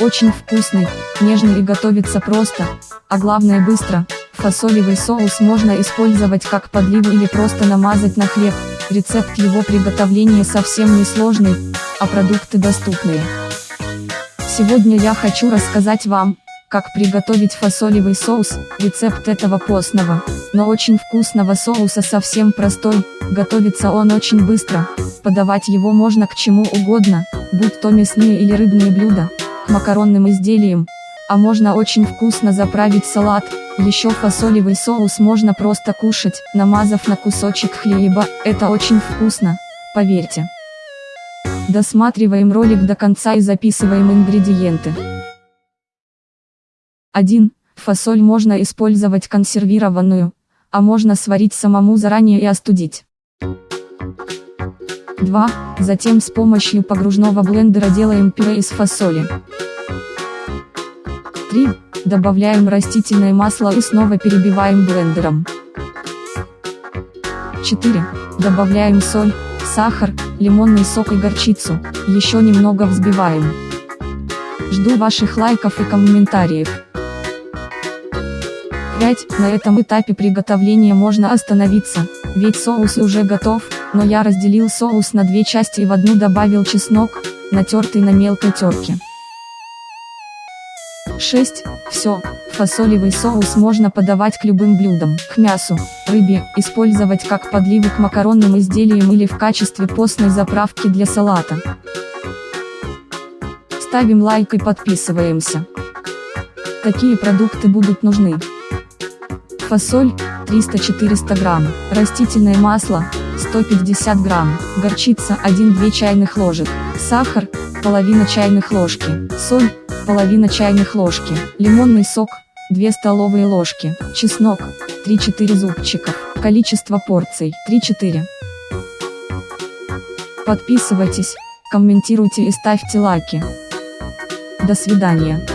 Очень вкусный, нежный и готовится просто, а главное быстро. Фасолевый соус можно использовать как подливу или просто намазать на хлеб. Рецепт его приготовления совсем не сложный, а продукты доступные. Сегодня я хочу рассказать вам, как приготовить фасолевый соус, рецепт этого постного, но очень вкусного соуса совсем простой, готовится он очень быстро, подавать его можно к чему угодно, будь то мясные или рыбные блюда, макаронным изделиям, а можно очень вкусно заправить салат, еще фасолевый соус можно просто кушать, намазав на кусочек хлеба, это очень вкусно, поверьте. Досматриваем ролик до конца и записываем ингредиенты. 1. Фасоль можно использовать консервированную, а можно сварить самому заранее и остудить. 2. Затем с помощью погружного блендера делаем пюре из фасоли. 3. Добавляем растительное масло и снова перебиваем блендером. 4. Добавляем соль, сахар, лимонный сок и горчицу, еще немного взбиваем. Жду ваших лайков и комментариев. 5. На этом этапе приготовления можно остановиться, ведь соус уже готов, но я разделил соус на две части и в одну добавил чеснок, натертый на мелкой терке. 6. Все, фасолевый соус можно подавать к любым блюдам, к мясу, рыбе, использовать как подливу к макаронным изделиям или в качестве постной заправки для салата. Ставим лайк и подписываемся. Какие продукты будут нужны? Фасоль, 300-400 грамм, растительное масло, 150 грамм, горчица 1-2 чайных ложек, сахар, половина чайных ложки, соль, половина чайных ложки, лимонный сок, 2 столовые ложки, чеснок, 3-4 зубчиков, количество порций, 3-4. Подписывайтесь, комментируйте и ставьте лайки. До свидания.